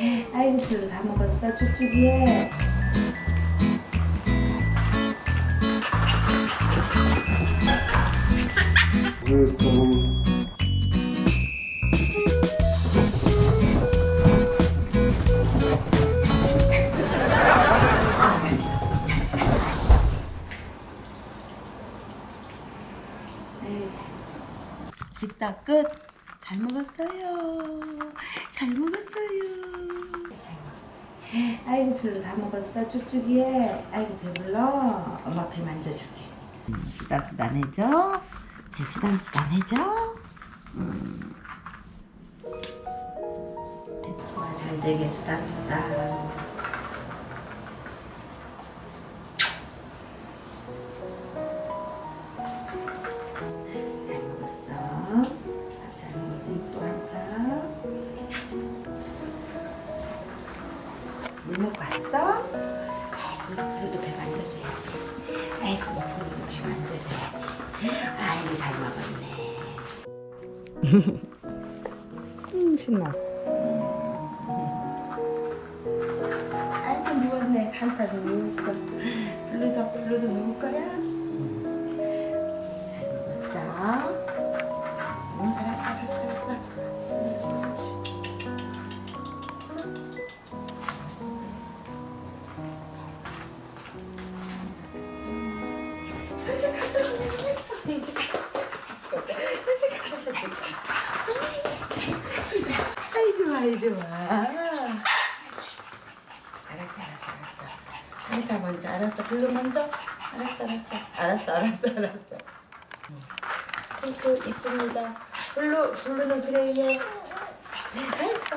아이고 별로 다 먹었어 쭉쭉이에 식사 끝. 잘 먹었어요. 잘 먹었어요. 아이고 별로 다 먹었어 쭉쭉이에. 아이고 배불러. 엄마 배 만져줄게. 음, 쓰담쓰담해져. 배 쓰담쓰담해져. 음. 배 소화 잘 되게 쓰담쓰담. 물 먹고 왔어? 아이고, 그래도 배 만져줘야지. 아이고, 그래도 배 만져줘야지. 아이고, 잘 먹었네. 음, 신나. 아이고, 누웠네. 한타도 누웠어. 블루도, 블루도 누울 거야? 아이 좋아. 알았어, 알았어, 알았어. 한타 먼저, 알았어. 블루 먼저. 알았어, 알았어. 알았어, 알았어, 알았어. 핑크 이쁩니다. 블루, 블루는 그레이에. 아이고.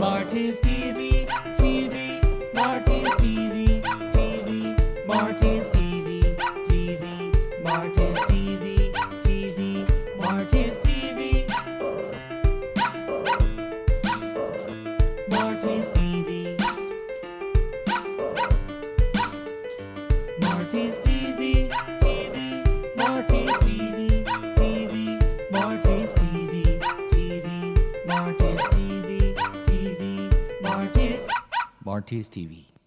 Marty's TV, TV, Marty's TV, TV, Marty's TV, TV, Marty's TV, TV, Marty's TV, Marty's TV, Marty's TV, TV, Marty's TV, TV, Marty's on TSTV.